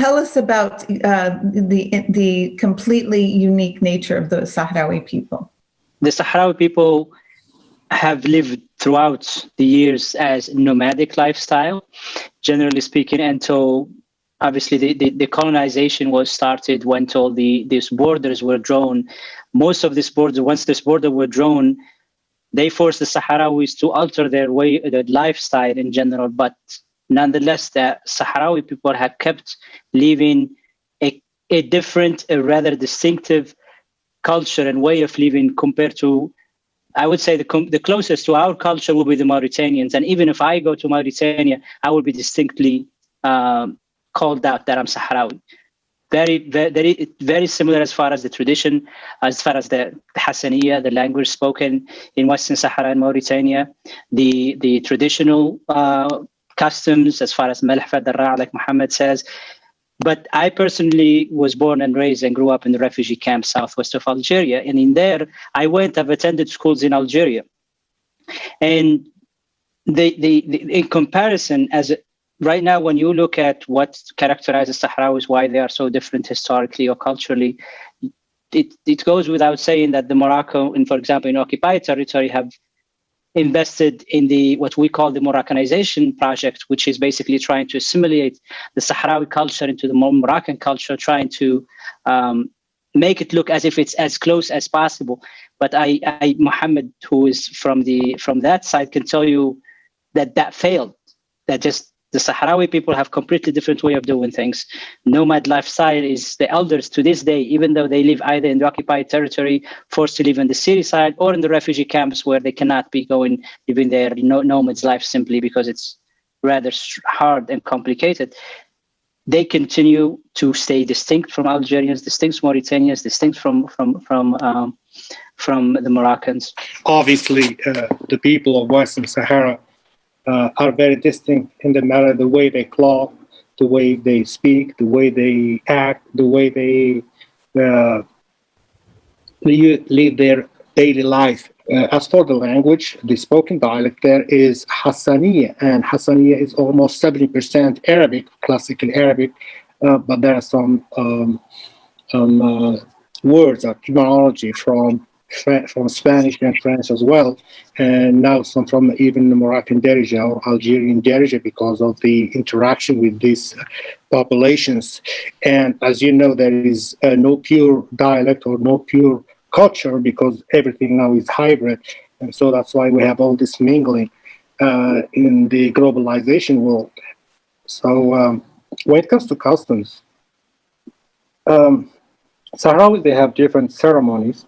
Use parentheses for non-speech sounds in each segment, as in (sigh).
tell us about uh, the the completely unique nature of the Sahrawi people. The Sahrawi people have lived throughout the years as nomadic lifestyle, generally speaking, until obviously the, the, the, colonization was started when all the these borders were drawn. Most of these borders, once this border were drawn, they forced the Sahrawis to alter their way, their lifestyle in general. But nonetheless, the Sahrawi people have kept living a, a different, a rather distinctive culture and way of living compared to I would say the, the closest to our culture will be the Mauritanians. And even if I go to Mauritania, I will be distinctly um, called out that I'm Sahrawi. Very, very, very similar as far as the tradition, as far as the, Hassaniya, the language spoken in Western Sahara and Mauritania, the the traditional uh, customs as far as Malhfa Darra, like Muhammad says, but I personally was born and raised and grew up in the refugee camp southwest of Algeria. And in there, I went, I've attended schools in Algeria. And the, the, the in comparison, as right now, when you look at what characterizes Sahrawis, why they are so different historically or culturally, it, it goes without saying that the Morocco, and for example, in occupied territory, have invested in the what we call the Moroccanization project, which is basically trying to assimilate the Sahrawi culture into the Moroccan culture, trying to um, make it look as if it's as close as possible. But I, I, Mohammed, who is from the from that side, can tell you that that failed. That just the Sahrawi people have completely different way of doing things. Nomad lifestyle is the elders to this day, even though they live either in the occupied territory, forced to live in the city side, or in the refugee camps where they cannot be going living their nomad's life simply because it's rather hard and complicated. They continue to stay distinct from Algerians, distinct from Mauritanians, distinct from from from um, from the Moroccans. Obviously, uh, the people of Western Sahara uh, are very distinct in the matter the way they cloth, the way they speak, the way they act, the way they uh, live their daily life. Uh, as for the language, the spoken dialect there is Hassaniya, and Hassaniya is almost 70% Arabic, classical Arabic, uh, but there are some um, um, words or terminology from from Spanish and French as well, and now some from even the Moroccan Darija or Algerian Darija because of the interaction with these populations. And as you know, there is uh, no pure dialect or no pure culture because everything now is hybrid. And so that's why we have all this mingling uh, in the globalization world. So um, when it comes to customs, um, Sahrawis, they have different ceremonies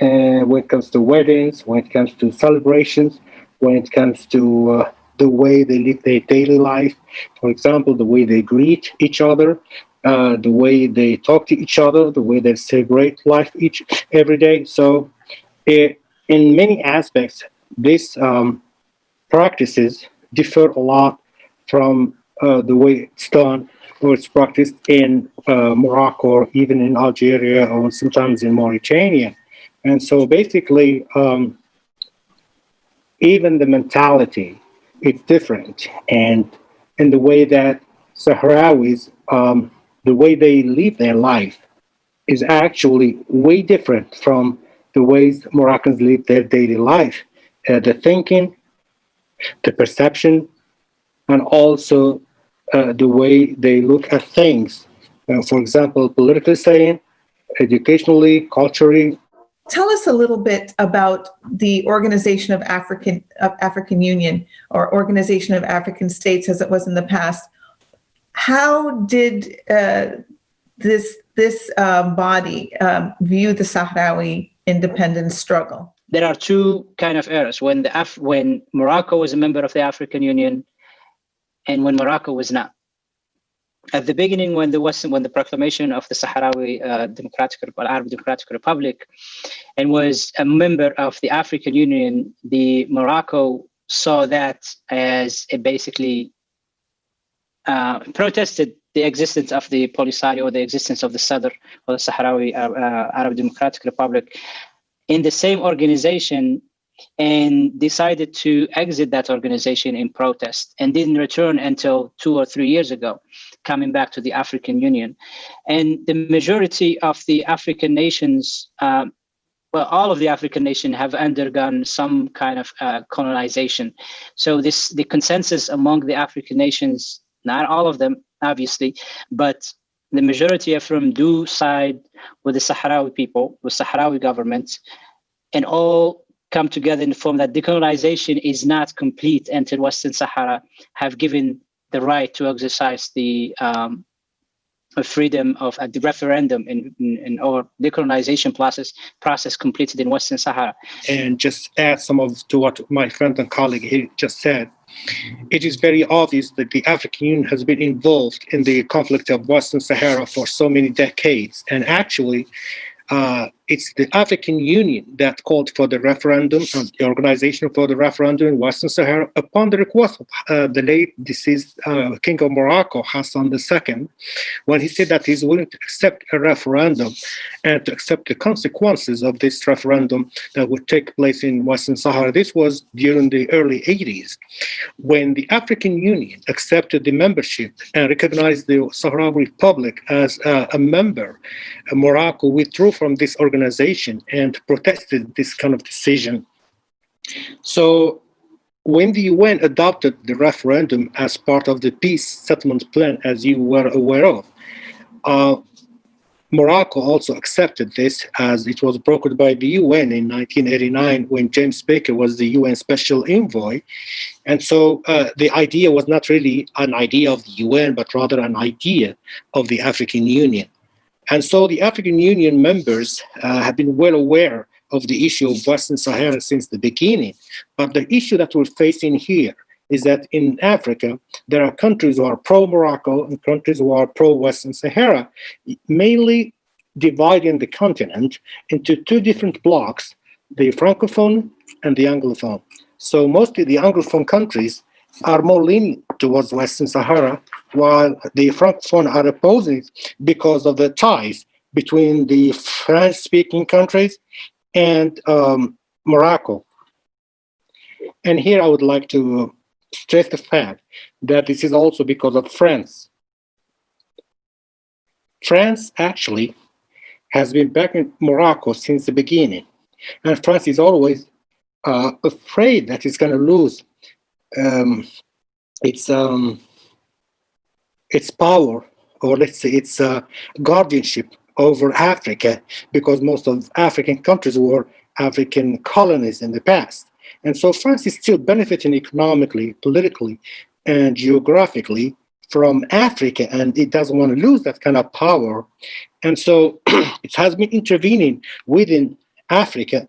and when it comes to weddings, when it comes to celebrations, when it comes to uh, the way they live their daily life, for example, the way they greet each other, uh, the way they talk to each other, the way they celebrate life each every day. So, it, in many aspects, these um, practices differ a lot from uh, the way it's done or it's practiced in uh, Morocco or even in Algeria or sometimes in Mauritania. And so basically, um, even the mentality is different. And in the way that Sahrawis, um, the way they live their life is actually way different from the ways Moroccans live their daily life. Uh, the thinking, the perception, and also uh, the way they look at things. Uh, for example, politically saying, educationally, culturally, Tell us a little bit about the Organization of African of African Union or Organization of African States as it was in the past. How did uh, this this uh, body um, view the Sahrawi independence struggle? There are two kind of eras when the Af- when Morocco was a member of the African Union and when Morocco was not at the beginning when the Western, when the proclamation of the Sahrawi uh, Democratic Arab Democratic Republic, and was a member of the African Union, the Morocco saw that as a basically uh, protested the existence of the Polisario or the existence of the SADR or the Sahrawi uh, uh, Arab Democratic Republic in the same organization and decided to exit that organization in protest and didn't return until two or three years ago coming back to the African Union. And the majority of the African nations, um, well, all of the African nations have undergone some kind of uh, colonization. So this the consensus among the African nations, not all of them, obviously, but the majority are from do side with the Sahrawi people, with Sahrawi governments, and all come together in the form that decolonization is not complete until Western Sahara have given the right to exercise the um, freedom of uh, the referendum in, in, in our decolonization process process completed in Western Sahara. And just add some of to what my friend and colleague here just said. It is very obvious that the African Union has been involved in the conflict of Western Sahara for so many decades. And actually, uh, it's the African Union that called for the referendum, uh, the organization for the referendum in Western Sahara upon the request of uh, the late deceased uh, King of Morocco, Hassan II, when he said that he's willing to accept a referendum and to accept the consequences of this referendum that would take place in Western Sahara. This was during the early 80s, when the African Union accepted the membership and recognized the Sahrawi Republic as uh, a member. Morocco withdrew from this organization organization and protested this kind of decision. So when the UN adopted the referendum as part of the peace settlement plan, as you were aware of, uh, Morocco also accepted this as it was brokered by the UN in 1989 when James Baker was the UN special envoy. And so uh, the idea was not really an idea of the UN, but rather an idea of the African Union. And so the African Union members uh, have been well aware of the issue of Western Sahara since the beginning. But the issue that we're facing here is that in Africa, there are countries who are pro-Morocco and countries who are pro-Western Sahara, mainly dividing the continent into two different blocks, the Francophone and the Anglophone. So mostly the Anglophone countries are more lenient towards Western Sahara, while the Francophone are opposing because of the ties between the French-speaking countries and um, Morocco. And here I would like to stress the fact that this is also because of France. France actually has been backing Morocco since the beginning. And France is always uh, afraid that it's going to lose um, its um, its power, or let's say its uh, guardianship over Africa, because most of African countries were African colonies in the past. And so France is still benefiting economically, politically, and geographically from Africa, and it doesn't want to lose that kind of power. And so (clears throat) it has been intervening within Africa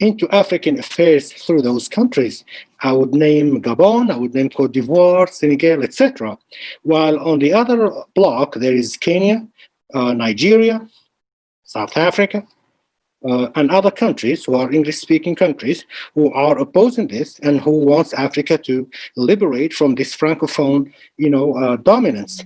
into African affairs through those countries. I would name Gabon, I would name Cote d'Ivoire, Senegal, etc. While on the other block, there is Kenya, uh, Nigeria, South Africa, uh, and other countries who are English-speaking countries who are opposing this and who wants Africa to liberate from this francophone, you know, uh, dominance.